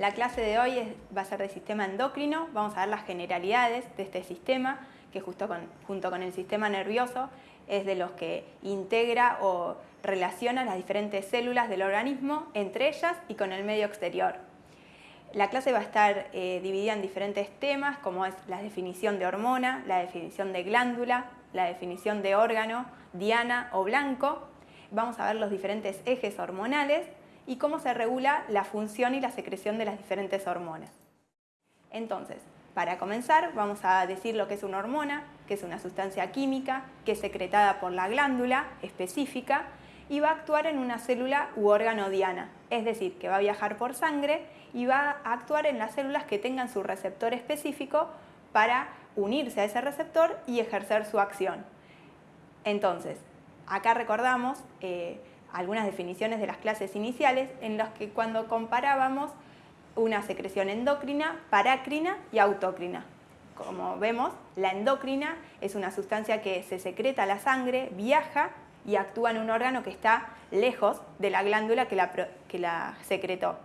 la clase de hoy va a ser de sistema endocrino, vamos a ver las generalidades de este sistema, que justo junto con el sistema nervioso es de los que integra o relaciona las diferentes células del organismo entre ellas y con el medio exterior. La clase va a estar eh, dividida en diferentes temas, como es la definición de hormona, la definición de glándula, la definición de órgano, diana o blanco. Vamos a ver los diferentes ejes hormonales y cómo se regula la función y la secreción de las diferentes hormonas. Entonces, para comenzar, vamos a decir lo que es una hormona, que es una sustancia química que es secretada por la glándula específica y va a actuar en una célula u órgano diana, es decir, que va a viajar por sangre y va a actuar en las células que tengan su receptor específico para unirse a ese receptor y ejercer su acción. Entonces, acá recordamos eh, algunas definiciones de las clases iniciales en las que cuando comparábamos una secreción endocrina, parácrina y autócrina. Como vemos, la endocrina es una sustancia que se secreta a la sangre, viaja y actúa en un órgano que está lejos de la glándula que la, que la secretó.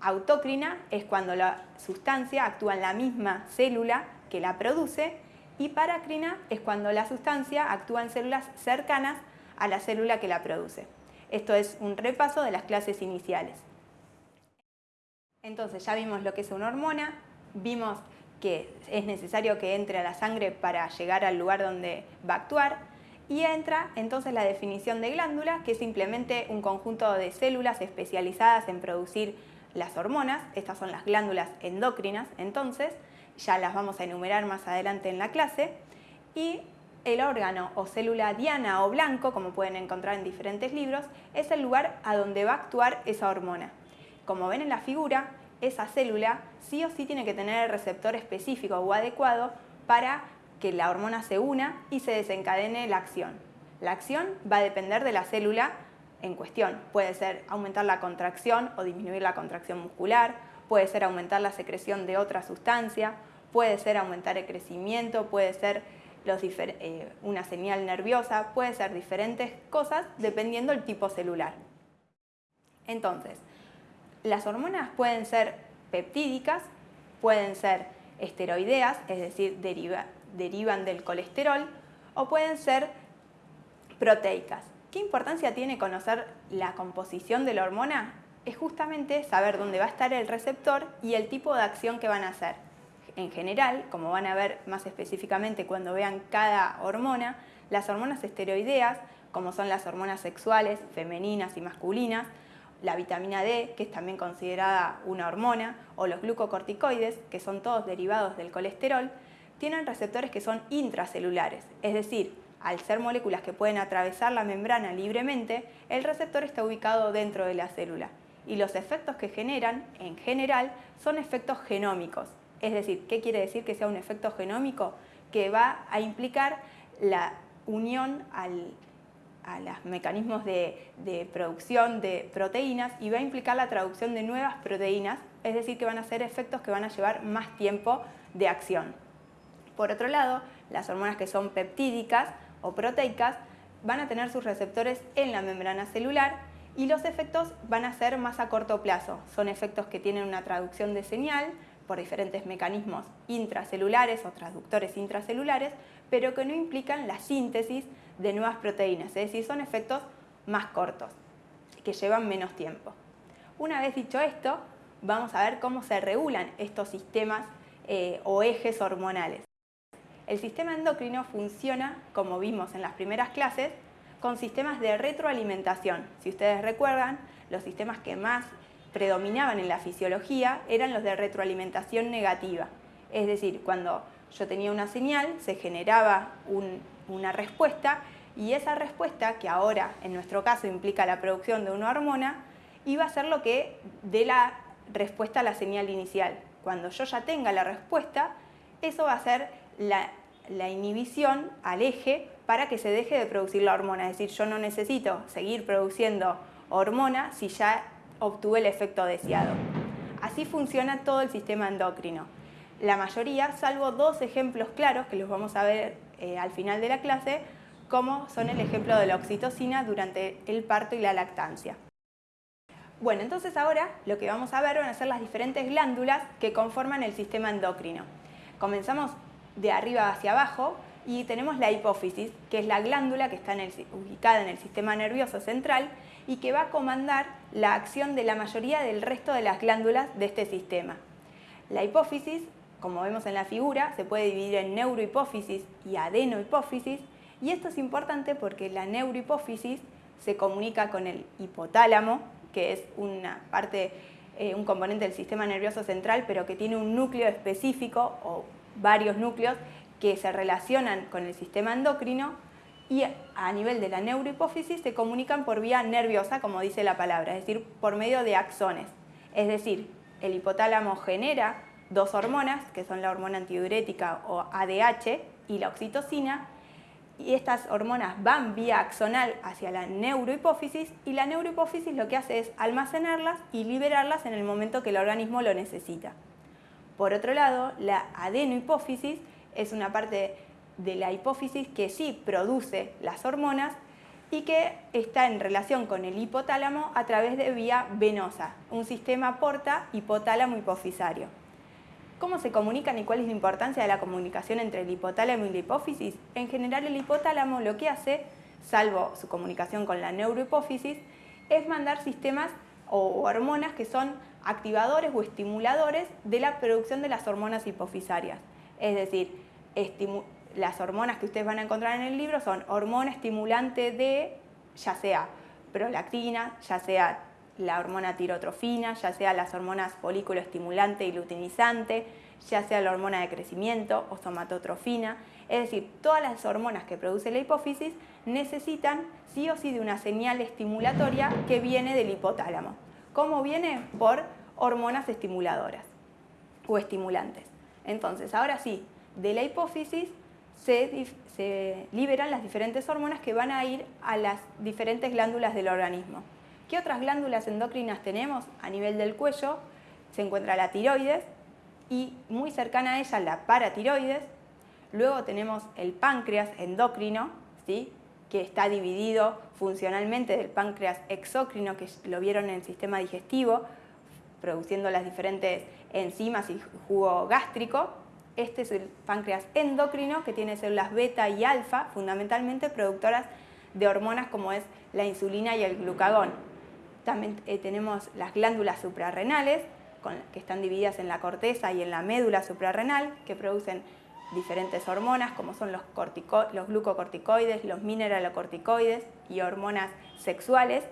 Autócrina es cuando la sustancia actúa en la misma célula que la produce y parácrina es cuando la sustancia actúa en células cercanas a la célula que la produce. Esto es un repaso de las clases iniciales. Entonces ya vimos lo que es una hormona, vimos que es necesario que entre a la sangre para llegar al lugar donde va a actuar, y entra entonces la definición de glándula, que es simplemente un conjunto de células especializadas en producir las hormonas, estas son las glándulas endocrinas, entonces ya las vamos a enumerar más adelante en la clase, y el órgano o célula diana o blanco, como pueden encontrar en diferentes libros, es el lugar a donde va a actuar esa hormona. Como ven en la figura, esa célula sí o sí tiene que tener el receptor específico o adecuado para que la hormona se una y se desencadene la acción. La acción va a depender de la célula en cuestión. Puede ser aumentar la contracción o disminuir la contracción muscular, puede ser aumentar la secreción de otra sustancia, puede ser aumentar el crecimiento, puede ser eh, una señal nerviosa, puede ser diferentes cosas dependiendo del tipo celular. Entonces, las hormonas pueden ser peptídicas, pueden ser esteroideas, es decir, deriva, derivan del colesterol o pueden ser proteicas. ¿Qué importancia tiene conocer la composición de la hormona? Es justamente saber dónde va a estar el receptor y el tipo de acción que van a hacer. En general, como van a ver más específicamente cuando vean cada hormona, las hormonas esteroideas, como son las hormonas sexuales, femeninas y masculinas, la vitamina D, que es también considerada una hormona, o los glucocorticoides, que son todos derivados del colesterol, tienen receptores que son intracelulares, es decir, al ser moléculas que pueden atravesar la membrana libremente, el receptor está ubicado dentro de la célula y los efectos que generan, en general, son efectos genómicos. Es decir, ¿qué quiere decir que sea un efecto genómico? Que va a implicar la unión a los mecanismos de, producción de proteínas y va a implicar la traducción de nuevas proteínas, es decir, que van a ser efectos que van a llevar más tiempo de acción. Por otro lado, las hormonas que son peptídicas o proteicas van a tener sus receptores en la membrana celular y los efectos van a ser más a corto plazo. Son efectos que tienen una traducción de señal por diferentes mecanismos intracelulares o traductores intracelulares, pero que no implican la síntesis de nuevas proteínas, es decir, son efectos más cortos, que llevan menos tiempo. Una vez dicho esto, vamos a ver cómo se regulan estos sistemas eh, o ejes hormonales. El sistema endocrino funciona, como vimos en las primeras clases, con sistemas de retroalimentación. Si ustedes recuerdan, los sistemas que más predominaban en la fisiología eran los de retroalimentación negativa. Es decir, cuando yo tenía una señal, se generaba una respuesta y esa respuesta, que ahora en nuestro caso implica la producción de una hormona, iba a ser lo que dé la respuesta a la señal inicial. Cuando yo ya tenga la respuesta, eso va a ser la la inhibición al eje para que se deje de producir la hormona. Es decir, yo no necesito seguir produciendo hormona si ya obtuve el efecto deseado. Así funciona todo el sistema endocrino. La mayoría, salvo dos ejemplos claros que los vamos a ver eh, al final de la clase, como son el ejemplo de la oxitocina durante el parto y la lactancia. Bueno, entonces ahora lo que vamos a ver van a ser las diferentes glándulas que conforman el sistema endocrino. Comenzamos de arriba hacia abajo y tenemos la hipófisis, que es la glándula que está ubicada en el sistema nervioso central y que va a comandar la acción de la mayoría del resto de las glándulas de este sistema. La hipófisis, como vemos en la figura, se puede dividir en neurohipófisis y adenohipófisis y esto es importante porque la neurohipófisis se comunica con el hipotálamo, que es una parte, eh, un componente del sistema nervioso central, pero que tiene un núcleo específico o varios núcleos que se relacionan con el sistema endocrino y a nivel de la neurohipófisis se comunican por vía nerviosa, como dice la palabra, es decir, por medio de axones. Es decir, el hipotálamo genera dos hormonas, que son la hormona antidiurética o ADH y la oxitocina, y estas hormonas van vía axonal hacia la neurohipófisis y la neurohipófisis lo que hace es almacenarlas y liberarlas en el momento que el organismo lo necesita. Por otro lado, la adenohipófisis es una parte de la hipófisis que sí produce las hormonas y que está en relación con el hipotálamo a través de vía venosa, un sistema porta hipotálamo hipofisario. ¿Cómo se comunican y cuál es la importancia de la comunicación entre el hipotálamo y la hipófisis? En general el hipotálamo lo que hace, salvo su comunicación con la neurohipófisis, es mandar sistemas o hormonas que son activadores o estimuladores de la producción de las hormonas hipofisarias. Es decir, las hormonas que ustedes van a encontrar en el libro son hormona estimulante de, ya sea prolactina, ya sea la hormona tirotrofina, ya sea las hormonas folículo estimulante y luteinizante, ya sea la hormona de crecimiento o somatotrofina. Es decir, todas las hormonas que produce la hipófisis necesitan sí o sí de una señal estimulatoria que viene del hipotálamo. ¿Cómo viene? Por hormonas estimuladoras o estimulantes. Entonces, ahora sí, de la hipófisis se, liberan las diferentes hormonas que van a ir a las diferentes glándulas del organismo. ¿Qué otras glándulas endocrinas tenemos? A nivel del cuello se encuentra la tiroides y muy cercana a ella la paratiroides. Luego tenemos el páncreas endocrino, ¿sí? que está dividido funcionalmente del páncreas exócrino, que lo vieron en el sistema digestivo, produciendo las diferentes enzimas y jugo gástrico. Este es el páncreas endocrino, que tiene células beta y alfa, fundamentalmente productoras de hormonas como es la insulina y el glucagón. También eh, tenemos las glándulas suprarrenales, que están divididas en la corteza y en la médula suprarrenal, que producen diferentes hormonas, como son los, los glucocorticoides, los mineralocorticoides y hormonas sexuales,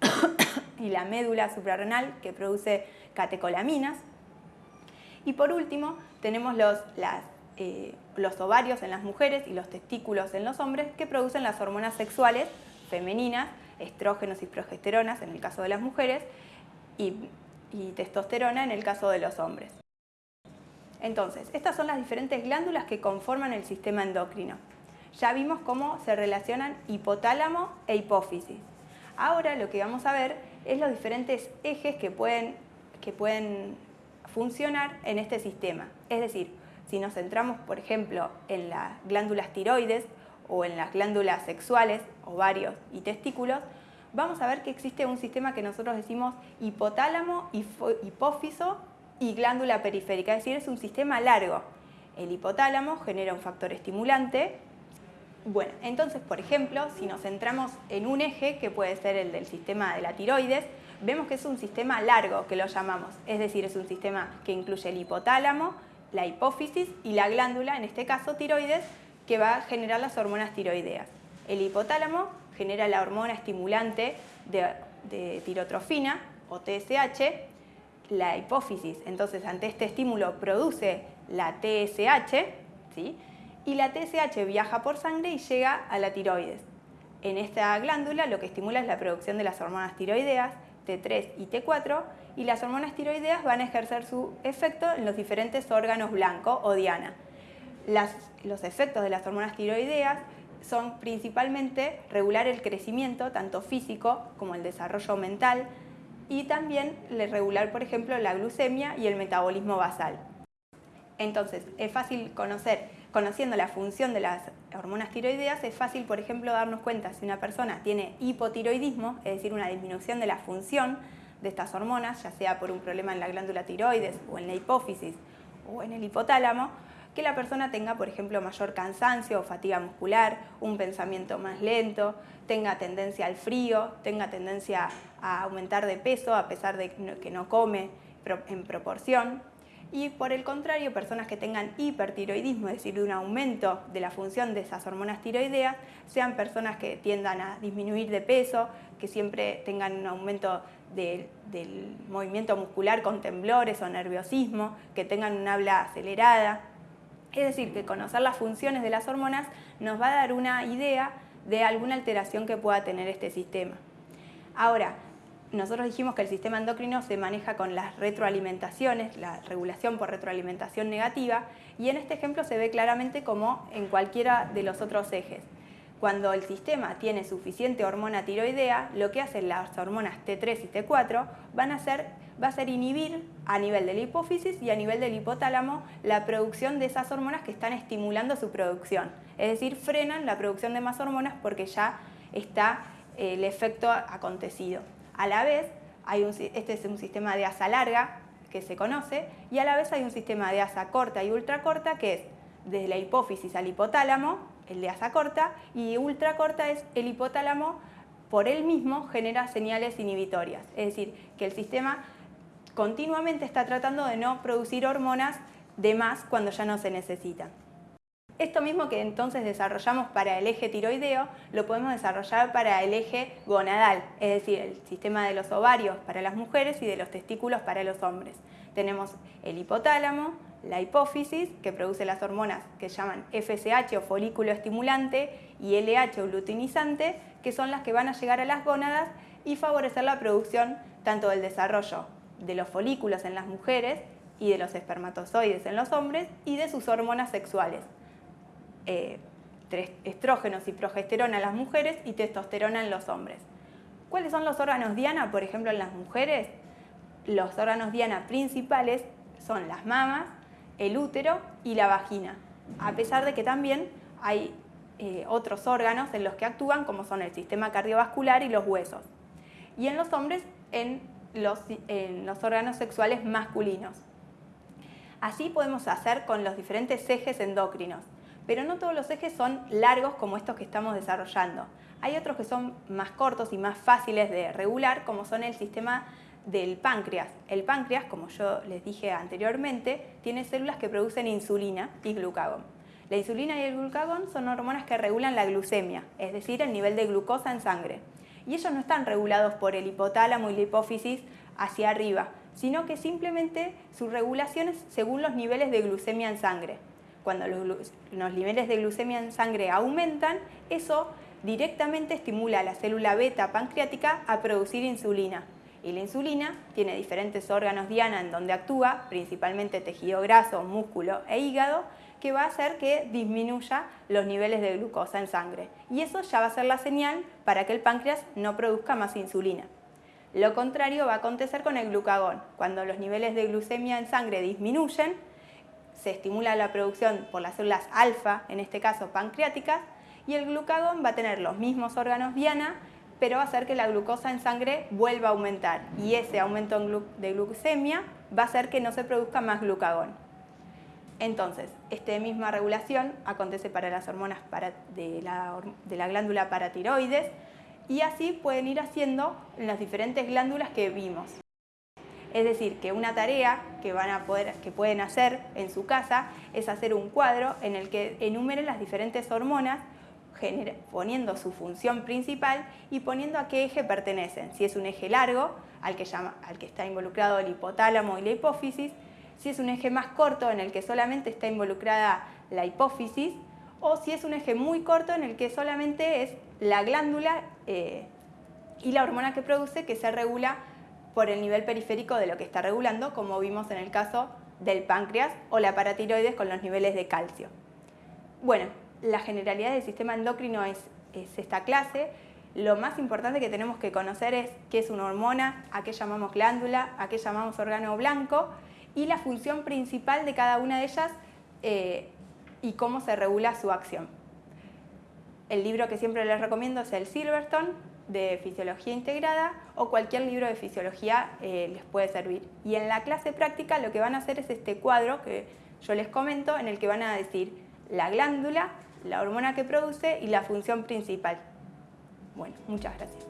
y la médula suprarrenal, que produce catecolaminas. Y por último, tenemos los, eh, los ovarios en las mujeres y los testículos en los hombres, que producen las hormonas sexuales femeninas, estrógenos y progesteronas en el caso de las mujeres y, testosterona en el caso de los hombres. Entonces, estas son las diferentes glándulas que conforman el sistema endocrino. Ya vimos cómo se relacionan hipotálamo e hipófisis. Ahora lo que vamos a ver es los diferentes ejes que pueden, que pueden funcionar en este sistema. Es decir, si nos centramos, por ejemplo, en las glándulas tiroides, o en las glándulas sexuales, ovarios y testículos, vamos a ver que existe un sistema que nosotros decimos hipotálamo, hipófiso y glándula periférica, es decir, es un sistema largo. El hipotálamo genera un factor estimulante. Bueno, entonces, por ejemplo, si nos centramos en un eje, que puede ser el del sistema de la tiroides, vemos que es un sistema largo, que lo llamamos. Es decir, es un sistema que incluye el hipotálamo, la hipófisis y la glándula, en este caso tiroides, que va a generar las hormonas tiroideas. El hipotálamo genera la hormona estimulante de, tirotrofina o TSH, la hipófisis, entonces ante este estímulo produce la TSH, ¿sí? y la TSH viaja por sangre y llega a la tiroides. En esta glándula lo que estimula es la producción de las hormonas tiroideas, T3 y T4, y las hormonas tiroideas van a ejercer su efecto en los diferentes órganos blanco o diana los efectos de las hormonas tiroideas son principalmente regular el crecimiento, tanto físico como el desarrollo mental, y también regular, por ejemplo, la glucemia y el metabolismo basal. Entonces, es fácil conocer, conociendo la función de las hormonas tiroideas, es fácil, por ejemplo, darnos cuenta si una persona tiene hipotiroidismo, es decir, una disminución de la función de estas hormonas, ya sea por un problema en la glándula tiroides o en la hipófisis o en el hipotálamo, que la persona tenga, por ejemplo, mayor cansancio o fatiga muscular, un pensamiento más lento, tenga tendencia al frío, tenga tendencia a aumentar de peso a pesar de que no come en proporción. Y por el contrario, personas que tengan hipertiroidismo, es decir, un aumento de la función de esas hormonas tiroideas, sean personas que tiendan a disminuir de peso, que siempre tengan un aumento del movimiento muscular con temblores o nerviosismo, que tengan un habla acelerada. Es decir, que conocer las funciones de las hormonas nos va a dar una idea de alguna alteración que pueda tener este sistema. Ahora, nosotros dijimos que el sistema endocrino se maneja con las retroalimentaciones, la regulación por retroalimentación negativa, y en este ejemplo se ve claramente como en cualquiera de los otros ejes. Cuando el sistema tiene suficiente hormona tiroidea, lo que hacen las hormonas T3 y T4 van a va a ser inhibir a nivel de la hipófisis y a nivel del hipotálamo la producción de esas hormonas que están estimulando su producción. Es decir, frenan la producción de más hormonas porque ya está eh, el efecto acontecido. A la vez, hay este es un sistema de asa larga que se conoce y a la vez hay un sistema de asa corta y ultracorta que es desde la hipófisis al hipotálamo, el de asa corta, y ultracorta es el hipotálamo por él mismo genera señales inhibitorias. Es decir, que el sistema continuamente está tratando de no producir hormonas de más cuando ya no se necesitan. Esto mismo que entonces desarrollamos para el eje tiroideo, lo podemos desarrollar para el eje gonadal, es decir, el sistema de los ovarios para las mujeres y de los testículos para los hombres. Tenemos el hipotálamo, la hipófisis, que produce las hormonas que llaman FSH o folículo estimulante y LH o luteinizante, que son las que van a llegar a las gónadas y favorecer la producción tanto del desarrollo de los folículos en las mujeres y de los espermatozoides en los hombres y de sus hormonas sexuales. Eh, estrógenos y progesterona en las mujeres y testosterona en los hombres. ¿Cuáles son los órganos diana, por ejemplo, en las mujeres? Los órganos diana principales son las mamas, el útero y la vagina, a pesar de que también hay eh, otros órganos en los que actúan, como son el sistema cardiovascular y los huesos. Y en los hombres, en los, en los órganos sexuales masculinos. Así podemos hacer con los diferentes ejes endocrinos pero no todos los ejes son largos como estos que estamos desarrollando. Hay otros que son más cortos y más fáciles de regular, como son el sistema del páncreas. El páncreas, como yo les dije anteriormente, tiene células que producen insulina y glucagón. La insulina y el glucagón son hormonas que regulan la glucemia, es decir, el nivel de glucosa en sangre. Y ellos no están regulados por el hipotálamo y la hipófisis hacia arriba, sino que simplemente su regulación es según los niveles de glucemia en sangre cuando los, niveles de glucemia en sangre aumentan, eso directamente estimula a la célula beta pancreática a producir insulina. Y la insulina tiene diferentes órganos diana en donde actúa, principalmente tejido graso, músculo e hígado, que va a hacer que disminuya los niveles de glucosa en sangre. Y eso ya va a ser la señal para que el páncreas no produzca más insulina. Lo contrario va a acontecer con el glucagón. Cuando los niveles de glucemia en sangre disminuyen, se estimula la producción por las células alfa, en este caso pancreáticas, y el glucagón va a tener los mismos órganos diana, pero va a hacer que la glucosa en sangre vuelva a aumentar y ese aumento de glucemia va a hacer que no se produzca más glucagón. Entonces, esta misma regulación acontece para las hormonas de, la, glándula paratiroides y así pueden ir haciendo en las diferentes glándulas que vimos. Es decir, que una tarea que, van a poder, que pueden hacer en su casa es hacer un cuadro en el que enumeren las diferentes hormonas poniendo su función principal y poniendo a qué eje pertenecen. Si es un eje largo, al que, llama, al que está involucrado el hipotálamo y la hipófisis, si es un eje más corto en el que solamente está involucrada la hipófisis, o si es un eje muy corto en el que solamente es la glándula eh, y la hormona que produce que se regula por el nivel periférico de lo que está regulando, como vimos en el caso del páncreas o la paratiroides con los niveles de calcio. Bueno, la generalidad del sistema endocrino es, esta clase. Lo más importante que tenemos que conocer es qué es una hormona, a qué llamamos glándula, a qué llamamos órgano blanco y la función principal de cada una de ellas eh, y cómo se regula su acción. El libro que siempre les recomiendo es el Silverstone, de fisiología integrada o cualquier libro de fisiología eh, les puede servir. Y en la clase práctica lo que van a hacer es este cuadro que yo les comento en el que van a decir la glándula, la hormona que produce y la función principal. Bueno, muchas gracias.